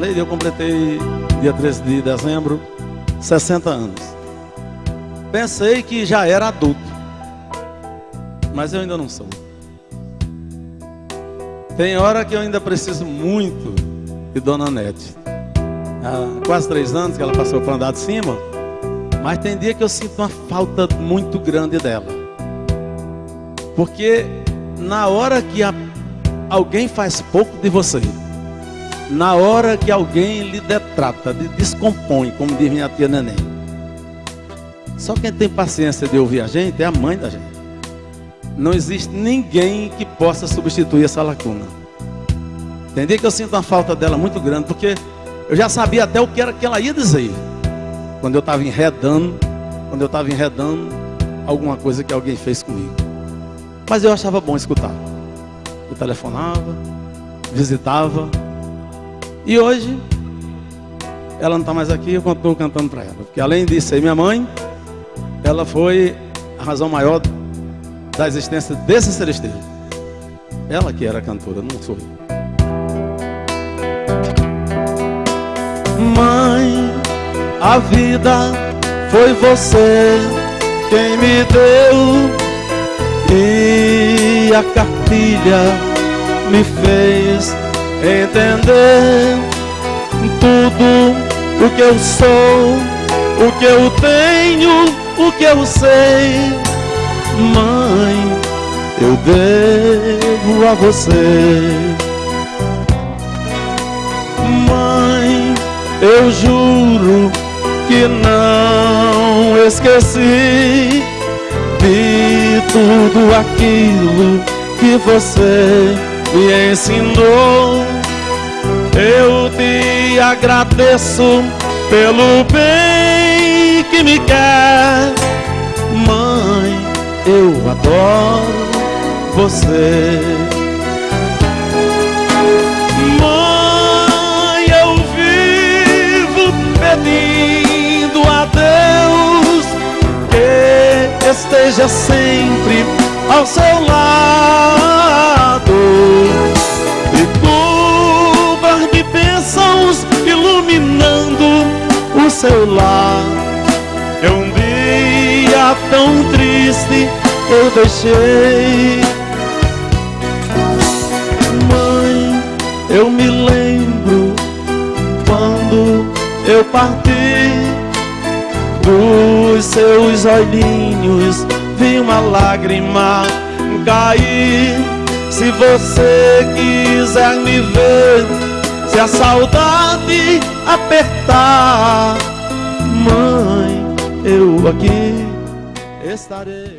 Marlene, eu completei dia 13 de dezembro 60 anos. Pensei que já era adulto, mas eu ainda não sou. Tem hora que eu ainda preciso muito de Dona Nete. Há quase três anos que ela passou para andar de cima, mas tem dia que eu sinto uma falta muito grande dela. Porque na hora que a, alguém faz pouco de você, na hora que alguém lhe detrata, lhe descompõe, como diz minha tia Neném. Só quem tem paciência de ouvir a gente é a mãe da gente. Não existe ninguém que possa substituir essa lacuna. Entendi que eu sinto uma falta dela muito grande, porque eu já sabia até o que era que ela ia dizer. Quando eu estava enredando, quando eu estava enredando alguma coisa que alguém fez comigo. Mas eu achava bom escutar. Eu telefonava, visitava, e hoje, ela não está mais aqui, eu estou cantando para ela. Porque além disso minha mãe, ela foi a razão maior da existência desse celesteiro. Ela que era cantora, não sou eu. Mãe, a vida foi você quem me deu e a cartilha me fez entender tudo o que eu sou, o que eu tenho, o que eu sei. Mãe, eu devo a você. Mãe, eu juro que não esqueci de tudo aquilo que você me ensinou. Eu te agradeço pelo bem que me quer, mãe. Eu adoro você. Mãe, eu vivo pedindo a Deus que esteja sempre ao seu lado seu lar. É um dia tão triste eu deixei. Mãe, eu me lembro quando eu parti dos seus olhinhos vi uma lágrima cair. Se você quiser me ver, se a saudade apertar, eu aqui estarei.